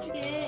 튀게.